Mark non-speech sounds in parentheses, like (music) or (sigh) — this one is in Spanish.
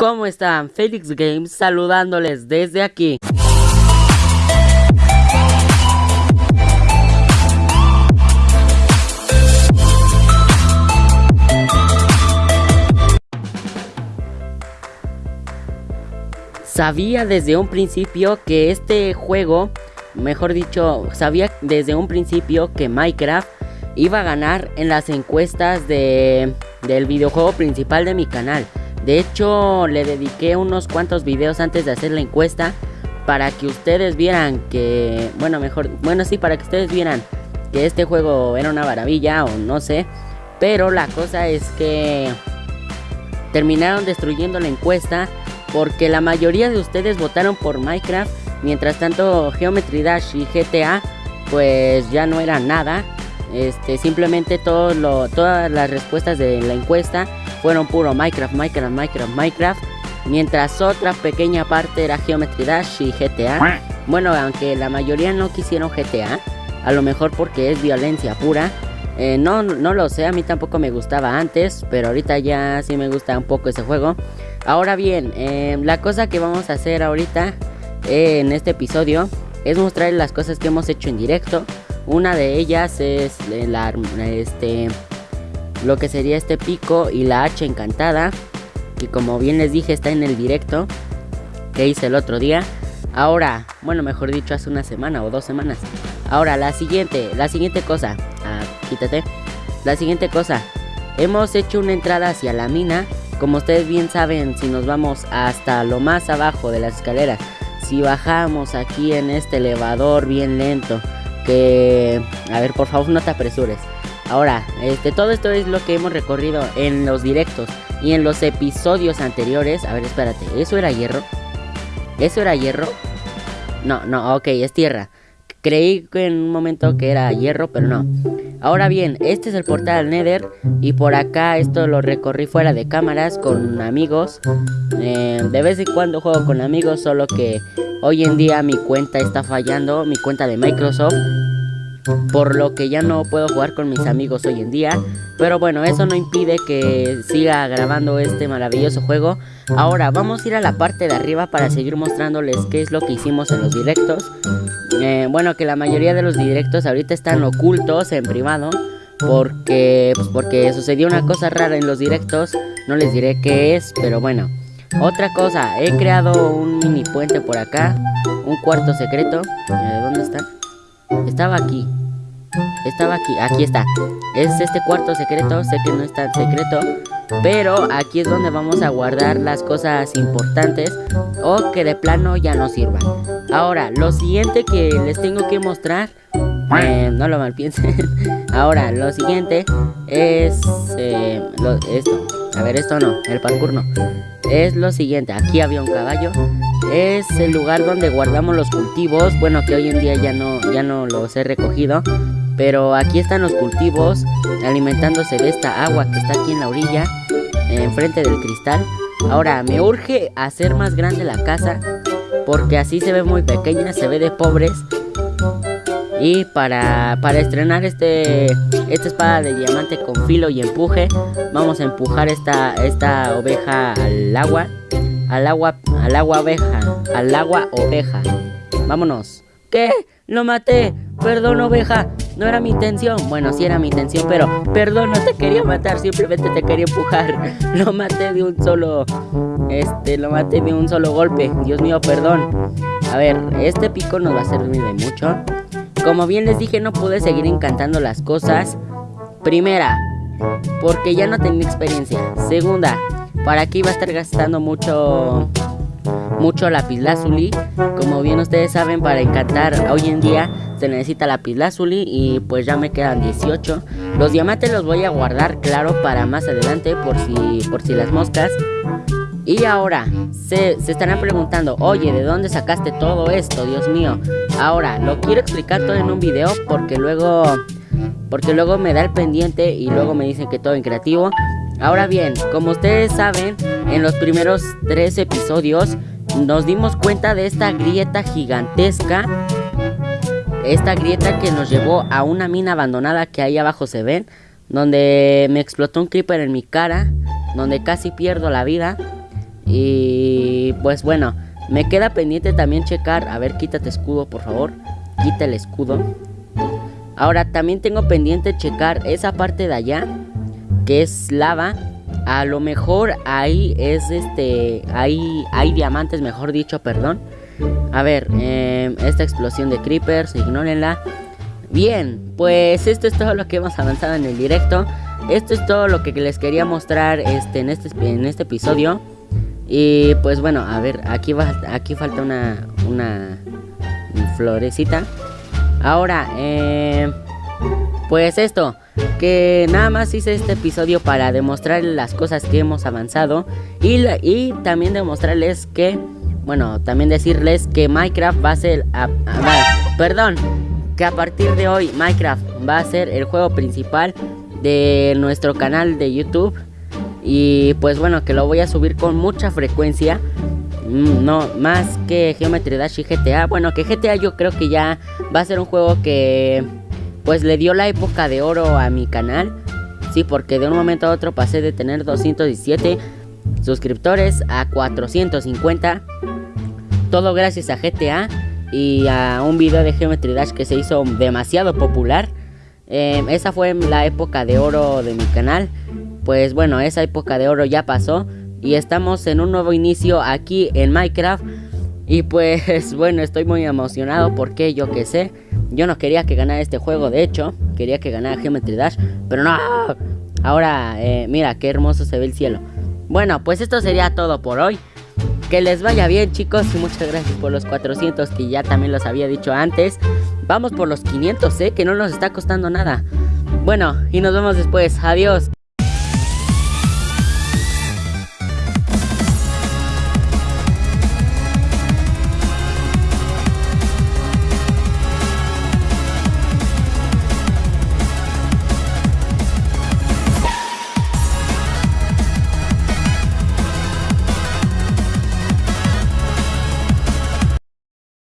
¿Cómo están? Felix Games saludándoles desde aquí. Sabía desde un principio que este juego, mejor dicho, sabía desde un principio que Minecraft iba a ganar en las encuestas de, del videojuego principal de mi canal. De hecho, le dediqué unos cuantos videos antes de hacer la encuesta para que ustedes vieran que, bueno, mejor, bueno, sí, para que ustedes vieran que este juego era una maravilla o no sé. Pero la cosa es que terminaron destruyendo la encuesta porque la mayoría de ustedes votaron por Minecraft. Mientras tanto, Geometry Dash y GTA pues ya no eran nada. Este, simplemente lo, todas las respuestas de la encuesta fueron puro Minecraft, Minecraft, Minecraft, Minecraft. Mientras otra pequeña parte era Geometry Dash y GTA. Bueno, aunque la mayoría no quisieron GTA. A lo mejor porque es violencia pura. Eh, no, no lo sé, a mí tampoco me gustaba antes. Pero ahorita ya sí me gusta un poco ese juego. Ahora bien, eh, la cosa que vamos a hacer ahorita eh, en este episodio es mostrar las cosas que hemos hecho en directo. Una de ellas es la, este, lo que sería este pico y la hacha encantada. Que como bien les dije está en el directo que hice el otro día. Ahora, bueno, mejor dicho, hace una semana o dos semanas. Ahora, la siguiente, la siguiente cosa. Ah, quítate. La siguiente cosa. Hemos hecho una entrada hacia la mina. Como ustedes bien saben, si nos vamos hasta lo más abajo de las escaleras. Si bajamos aquí en este elevador bien lento. Que... A ver, por favor, no te apresures. Ahora, este, todo esto es lo que hemos recorrido en los directos y en los episodios anteriores. A ver, espérate, ¿eso era hierro? ¿Eso era hierro? No, no, ok, es tierra. Creí que en un momento que era hierro, pero no. Ahora bien, este es el portal al Nether y por acá esto lo recorrí fuera de cámaras con amigos. Eh, de vez en cuando juego con amigos, solo que hoy en día mi cuenta está fallando, mi cuenta de Microsoft por lo que ya no puedo jugar con mis amigos hoy en día. Pero bueno, eso no impide que siga grabando este maravilloso juego. Ahora vamos a ir a la parte de arriba para seguir mostrándoles qué es lo que hicimos en los directos. Eh, bueno, que la mayoría de los directos ahorita están ocultos en privado. Porque, pues porque sucedió una cosa rara en los directos. No les diré qué es, pero bueno. Otra cosa, he creado un mini puente por acá. Un cuarto secreto. Eh, ¿Dónde está? Estaba aquí. Estaba aquí. Aquí está. Es este cuarto secreto. Sé que no es tan secreto. Pero aquí es donde vamos a guardar las cosas importantes. O que de plano ya no sirvan. Ahora, lo siguiente que les tengo que mostrar. Eh, no lo malpiensen. (laughs) Ahora, lo siguiente es eh, esto. A ver, esto no. El parkour no. Es lo siguiente. Aquí había un caballo es el lugar donde guardamos los cultivos. Bueno, que hoy en día ya no, ya no los he recogido. Pero aquí están los cultivos alimentándose de esta agua que está aquí en la orilla, enfrente del cristal. Ahora, me urge hacer más grande la casa porque así se ve muy pequeña, se ve de pobres. Y para, para estrenar este, esta espada de diamante con filo y empuje, vamos a empujar esta, esta oveja al agua al agua, al agua oveja, al agua oveja. Vámonos. ¿Qué? Lo maté. Perdón, oveja. No era mi intención. Bueno, sí era mi intención, pero perdón, no te quería matar. Simplemente te quería empujar. (laughs) Lo maté de un solo. Este, lo maté de un solo golpe. Dios mío, perdón. A ver, este pico nos va a servir de mucho. Como bien les dije, no pude seguir encantando las cosas. Primera, porque ya no tenía experiencia. Segunda, para aquí va a estar gastando mucho mucho lapislázuli. Como bien ustedes saben, para encantar hoy en día se necesita lapislázuli y pues ya me quedan 18. Los diamantes los voy a guardar, claro, para más adelante por si por si las moscas. Y ahora, se, se estarán preguntando, oye, ¿de dónde sacaste todo esto? Dios mío. Ahora, lo quiero explicar todo en un video porque luego... Porque luego me da el pendiente y luego me dicen que todo en creativo. Ahora bien, como ustedes saben, en los primeros tres episodios nos dimos cuenta de esta grieta gigantesca. Esta grieta que nos llevó a una mina abandonada que ahí abajo se ven. Donde me explotó un creeper en mi cara. Donde casi pierdo la vida. Y pues bueno, me queda pendiente también checar. A ver, quítate escudo, por favor. Quita el escudo. Ahora también tengo pendiente checar esa parte de allá. Que es lava. A lo mejor ahí es este. Ahí hay diamantes, mejor dicho, perdón. A ver, eh, esta explosión de creepers, ignórenla. Bien, pues esto es todo lo que hemos avanzado en el directo. Esto es todo lo que les quería mostrar este, en, este, en este episodio. Y pues bueno, a ver, aquí, va, aquí falta una, una florecita. Ahora, eh, pues esto, que nada más hice este episodio para demostrar las cosas que hemos avanzado. Y, y también demostrarles que, bueno, también decirles que Minecraft va a ser... perdón, que a partir de hoy Minecraft va a ser el juego principal de nuestro canal de YouTube. Y pues bueno, que lo voy a subir con mucha frecuencia. Mm, no, más que Geometry Dash y GTA. Bueno, que GTA yo creo que ya va a ser un juego que pues le dio la época de oro a mi canal. Sí, porque de un momento a otro pasé de tener 217 suscriptores a 450. Todo gracias a GTA y a un video de Geometry Dash que se hizo demasiado popular. Em, esa fue la época de oro de mi canal. Pues bueno, esa época de oro ya pasó. Y estamos en un nuevo inicio aquí en Minecraft. Y pues (laughs) bueno, estoy muy emocionado porque yo que sé. Yo no quería que ganara este juego, de hecho. Quería que ganara Geometry Dash. Pero no. Ahora, eh, mira, qué hermoso se ve el cielo. Bueno, pues esto sería todo por hoy. Que les vaya bien chicos y muchas gracias por los 400 que ya también los había dicho antes. Vamos por los 500, ¿eh? Que no nos está costando nada. Bueno, y nos vemos después. Adiós.